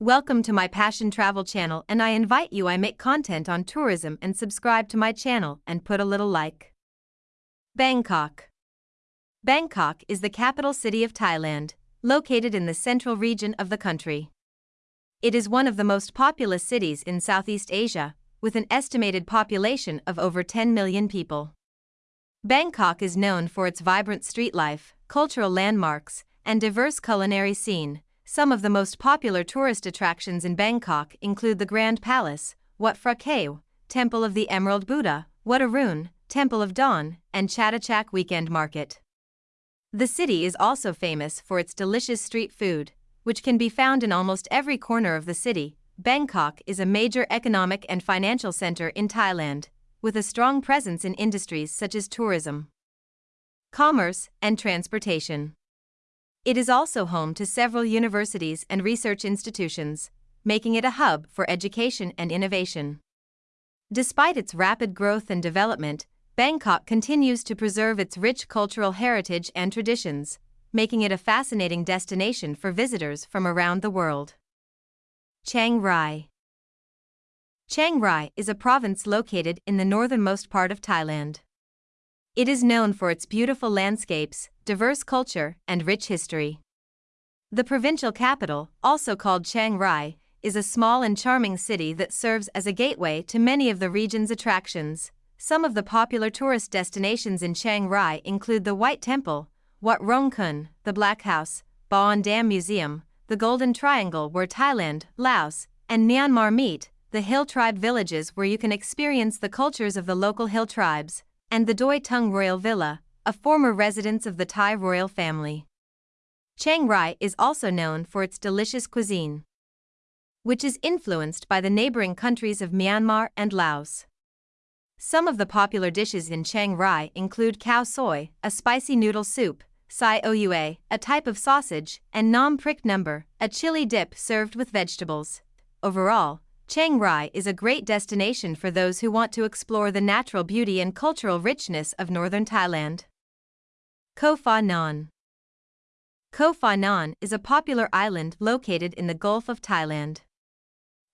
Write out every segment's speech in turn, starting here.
Welcome to my Passion Travel channel and I invite you I make content on tourism and subscribe to my channel and put a little like. Bangkok Bangkok is the capital city of Thailand, located in the central region of the country. It is one of the most populous cities in Southeast Asia, with an estimated population of over 10 million people. Bangkok is known for its vibrant street life, cultural landmarks, and diverse culinary scene. Some of the most popular tourist attractions in Bangkok include the Grand Palace, Wat Phra Kaew, Temple of the Emerald Buddha, Wat Arun, Temple of Dawn, and Chatuchak Weekend Market. The city is also famous for its delicious street food, which can be found in almost every corner of the city. Bangkok is a major economic and financial center in Thailand, with a strong presence in industries such as tourism, commerce, and transportation. It is also home to several universities and research institutions, making it a hub for education and innovation. Despite its rapid growth and development, Bangkok continues to preserve its rich cultural heritage and traditions, making it a fascinating destination for visitors from around the world. Chiang Rai Chiang Rai is a province located in the northernmost part of Thailand. It is known for its beautiful landscapes, diverse culture, and rich history. The provincial capital, also called Chiang Rai, is a small and charming city that serves as a gateway to many of the region's attractions. Some of the popular tourist destinations in Chiang Rai include the White Temple, Wat Rong Khun, the Black House, Baan Dam Museum, the Golden Triangle where Thailand, Laos, and Myanmar meet, the hill tribe villages where you can experience the cultures of the local hill tribes, and the Doi Tung Royal Villa, a former residence of the Thai royal family. Chiang Rai is also known for its delicious cuisine, which is influenced by the neighboring countries of Myanmar and Laos. Some of the popular dishes in Chiang Rai include khao soi, a spicy noodle soup, sai oua, a type of sausage, and nam prik noom, a chili dip served with vegetables. Overall, Chiang Rai is a great destination for those who want to explore the natural beauty and cultural richness of northern Thailand. Koh Pha Ngan Koh Pha Ngan is a popular island located in the Gulf of Thailand.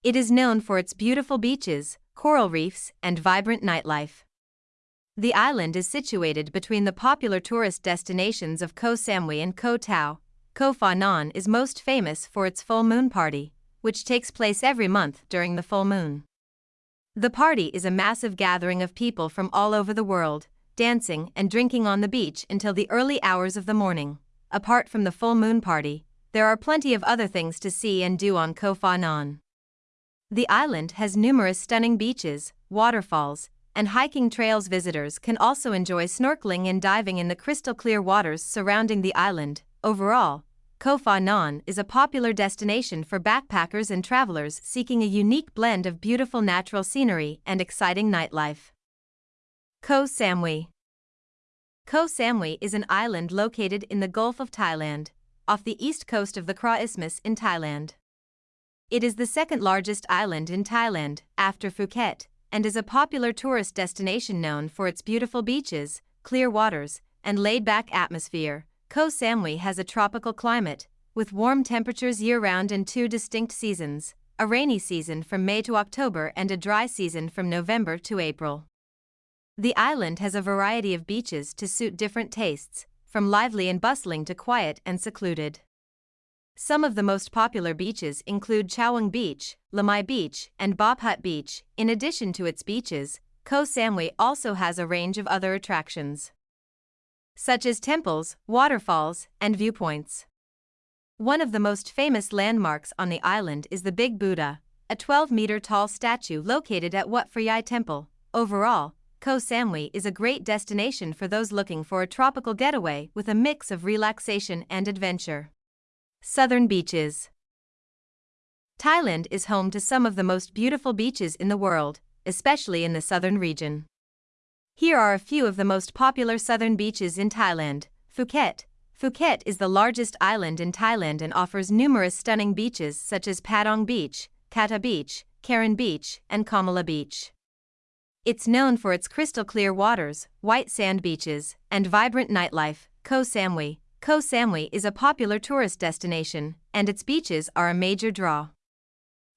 It is known for its beautiful beaches, coral reefs, and vibrant nightlife. The island is situated between the popular tourist destinations of Koh Samui and Koh Tao. Koh Pha Ngan is most famous for its full moon party, which takes place every month during the full moon. The party is a massive gathering of people from all over the world, dancing and drinking on the beach until the early hours of the morning. Apart from the full moon party, there are plenty of other things to see and do on Koh Pha Ngan. The island has numerous stunning beaches, waterfalls, and hiking trails. Visitors can also enjoy snorkeling and diving in the crystal clear waters surrounding the island. Overall, Koh Pha Ngan is a popular destination for backpackers and travelers seeking a unique blend of beautiful natural scenery and exciting nightlife. Koh Samui Koh Samui is an island located in the Gulf of Thailand, off the east coast of the Kra Isthmus in Thailand. It is the second largest island in Thailand, after Phuket, and is a popular tourist destination known for its beautiful beaches, clear waters, and laid back atmosphere. Koh Samui has a tropical climate, with warm temperatures year round and two distinct seasons a rainy season from May to October and a dry season from November to April. The island has a variety of beaches to suit different tastes, from lively and bustling to quiet and secluded. Some of the most popular beaches include Chaweng Beach, Lamai Beach, and Bophut Beach. In addition to its beaches, Koh Samui also has a range of other attractions such as temples, waterfalls, and viewpoints. One of the most famous landmarks on the island is the Big Buddha, a 12 meter tall statue located at Wat Phra Temple. Overall, Koh Samui is a great destination for those looking for a tropical getaway with a mix of relaxation and adventure. Southern Beaches Thailand is home to some of the most beautiful beaches in the world, especially in the southern region. Here are a few of the most popular southern beaches in Thailand. Phuket. Phuket is the largest island in Thailand and offers numerous stunning beaches such as Patong Beach, Kata Beach, Karon Beach, and Kamala Beach. It's known for its crystal clear waters, white sand beaches, and vibrant nightlife. Koh Samui. Koh Samui is a popular tourist destination, and its beaches are a major draw.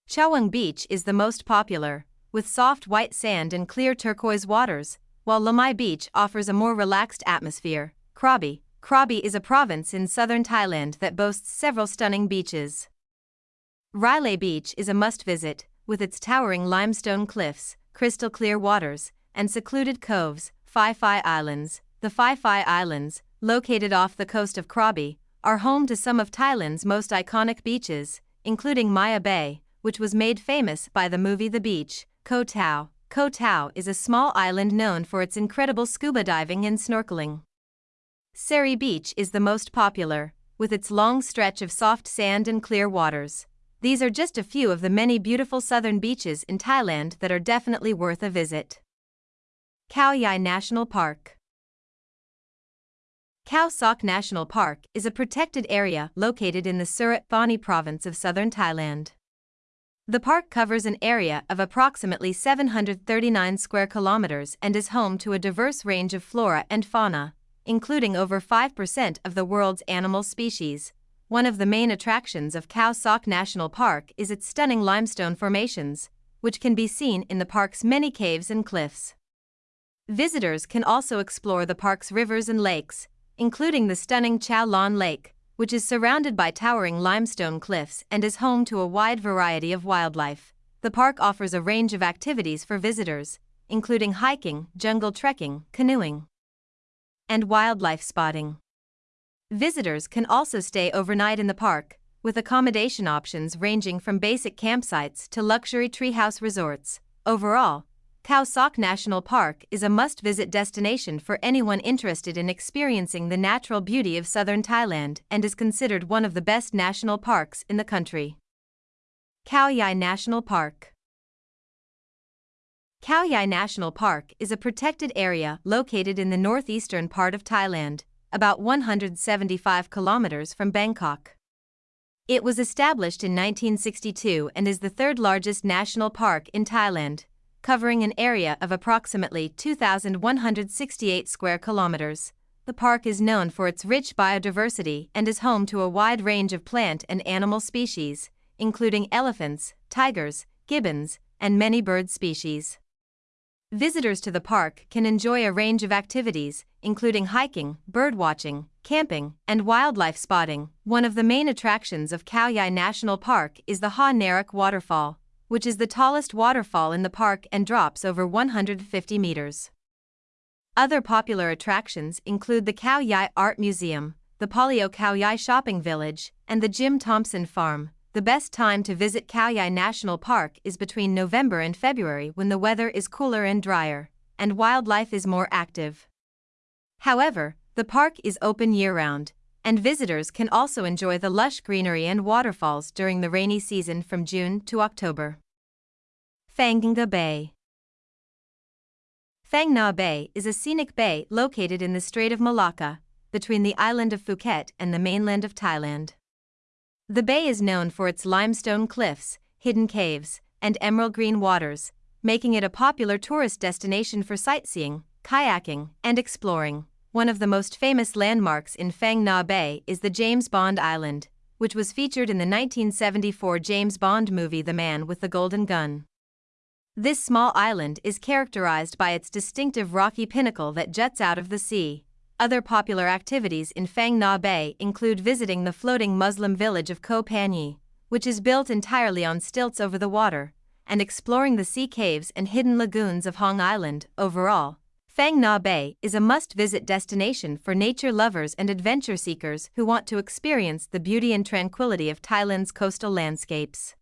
Chaweng Beach is the most popular, with soft white sand and clear turquoise waters, while Lamai Beach offers a more relaxed atmosphere. Krabi Krabi is a province in southern Thailand that boasts several stunning beaches. Railay Beach is a must visit, with its towering limestone cliffs, crystal clear waters, and secluded coves, Phi Phi Islands. The Phi Phi Islands, located off the coast of Krabi, are home to some of Thailand's most iconic beaches, including Maya Bay, which was made famous by the movie The Beach, Koh Tao. Koh Tao is a small island known for its incredible scuba diving and snorkeling. Sairee Beach is the most popular, with its long stretch of soft sand and clear waters. These are just a few of the many beautiful southern beaches in Thailand that are definitely worth a visit. Khao Yai National Park Khao Sok National Park is a protected area located in the Surat Thani province of southern Thailand. The park covers an area of approximately 739 square kilometers and is home to a diverse range of flora and fauna, including over 5% of the world's animal species. One of the main attractions of Khao Sok National Park is its stunning limestone formations, which can be seen in the park's many caves and cliffs. Visitors can also explore the park's rivers and lakes, including the stunning Chao Lan Lake, which is surrounded by towering limestone cliffs and is home to a wide variety of wildlife. The park offers a range of activities for visitors, including hiking, jungle trekking, canoeing, and wildlife spotting. Visitors can also stay overnight in the park, with accommodation options ranging from basic campsites to luxury treehouse resorts. Overall, Khao Sok National Park is a must visit destination for anyone interested in experiencing the natural beauty of southern Thailand and is considered one of the best national parks in the country. Khao Yai National Park Khao Yai National Park is a protected area located in the northeastern part of Thailand, about 175 kilometers from Bangkok. It was established in 1962 and is the third largest national park in Thailand covering an area of approximately 2,168 square kilometers. The park is known for its rich biodiversity and is home to a wide range of plant and animal species, including elephants, tigers, gibbons, and many bird species. Visitors to the park can enjoy a range of activities, including hiking, birdwatching, camping, and wildlife spotting. One of the main attractions of Khao National Park is the Haew Narok Waterfall, which is the tallest waterfall in the park and drops over 150 meters. Other popular attractions include the Khao Yai Art Museum, the Palio Khao Yai Shopping Village, and the Jim Thompson Farm. The best time to visit Khao Yai National Park is between November and February when the weather is cooler and drier, and wildlife is more active. However, the park is open year round, and visitors can also enjoy the lush greenery and waterfalls during the rainy season from June to October. Phang Nga Bay Phang Nga Bay is a scenic bay located in the Strait of Malacca, between the island of Phuket and the mainland of Thailand. The bay is known for its limestone cliffs, hidden caves, and emerald green waters, making it a popular tourist destination for sightseeing, kayaking, and exploring. One of the most famous landmarks in Phang Nga Bay is the James Bond Island, which was featured in the 1974 James Bond movie The Man with the Golden Gun. This small island is characterized by its distinctive rocky pinnacle that juts out of the sea. Other popular activities in Phang Nga Bay include visiting the floating Muslim village of Koh Panyee, which is built entirely on stilts over the water, and exploring the sea caves and hidden lagoons of Hong Island. Overall, Phang Nga Bay is a must-visit destination for nature lovers and adventure seekers who want to experience the beauty and tranquility of Thailand's coastal landscapes.